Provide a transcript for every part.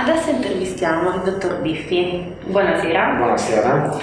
Adesso intervistiamo il dottor Biffi. Buonasera. Buonasera.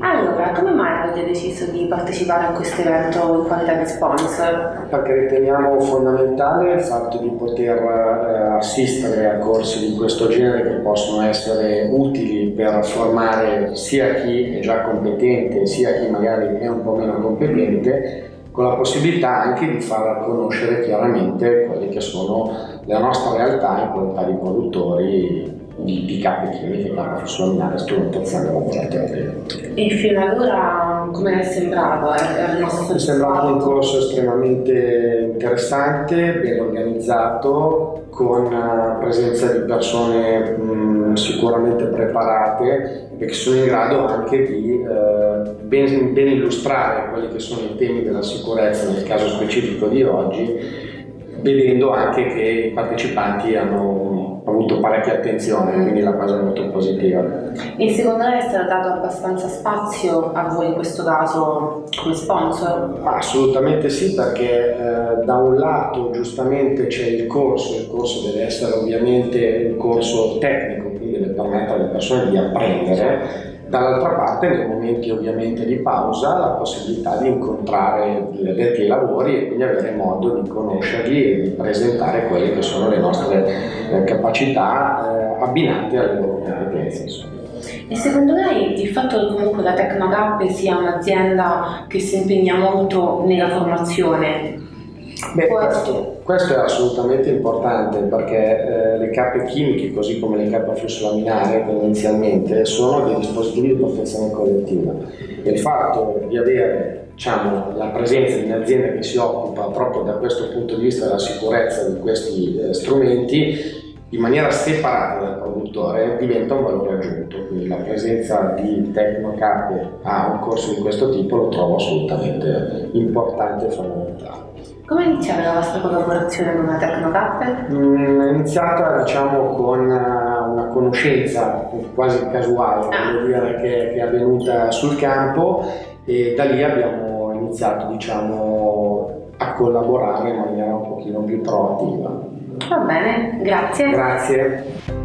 Allora, come mai avete deciso di partecipare a questo evento in qualità di sponsor? Perché riteniamo fondamentale il fatto di poter eh, assistere a corsi di questo genere che possono essere utili per formare sia chi è già competente sia chi magari è un po' meno competente con la possibilità anche di far conoscere chiaramente quelle che sono la nostra realtà in qualità di produttori di, di capi chimiche, capi fosfolaminare, strumentazione laboratoria. E fino ad ora come è sembrato? È, è sembrato un corso estremamente interessante, ben organizzato, con presenza di persone mh, sicuramente preparate e che sono in grado anche di eh, ben, ben illustrare quelli che sono i temi della sicurezza nel caso specifico di oggi vedendo anche che i partecipanti hanno avuto parecchia attenzione, quindi la cosa è molto positiva. E secondo lei è stato dato abbastanza spazio a voi in questo caso come sponsor? Assolutamente sì, perché eh, da un lato giustamente c'è il corso, il corso deve essere ovviamente un corso tecnico, quindi deve permettere alle persone di apprendere, Dall'altra parte, nei momenti ovviamente di pausa, la possibilità di incontrare gli addetti lavori e quindi avere modo di conoscerli e di presentare quelle che sono le nostre eh, capacità eh, abbinate alle loro competenze. E secondo lei il fatto che comunque la Tecnogap sia un'azienda che si impegna molto nella formazione Beh, questo, questo, è assolutamente importante perché eh, le cappe chimiche, così come le cappe a flusso laminare tendenzialmente, sono dei dispositivi di protezione collettiva. E il fatto di avere diciamo, la presenza di un'azienda che si occupa proprio da questo punto di vista della sicurezza di questi eh, strumenti in maniera separata dal produttore diventa un valore aggiunto, quindi la presenza di Tecnocape a un corso di questo tipo lo trovo assolutamente importante e fondamentale. Come è iniziata la vostra collaborazione con la Tecnocappe? Mm, è iniziata diciamo con eh, una conoscenza quasi casuale ah. dire, che, che, è avvenuta sul campo e da lì abbiamo iniziato diciamo, a collaborare in maniera un pochino più proattiva. Va bene, grazie. Grazie.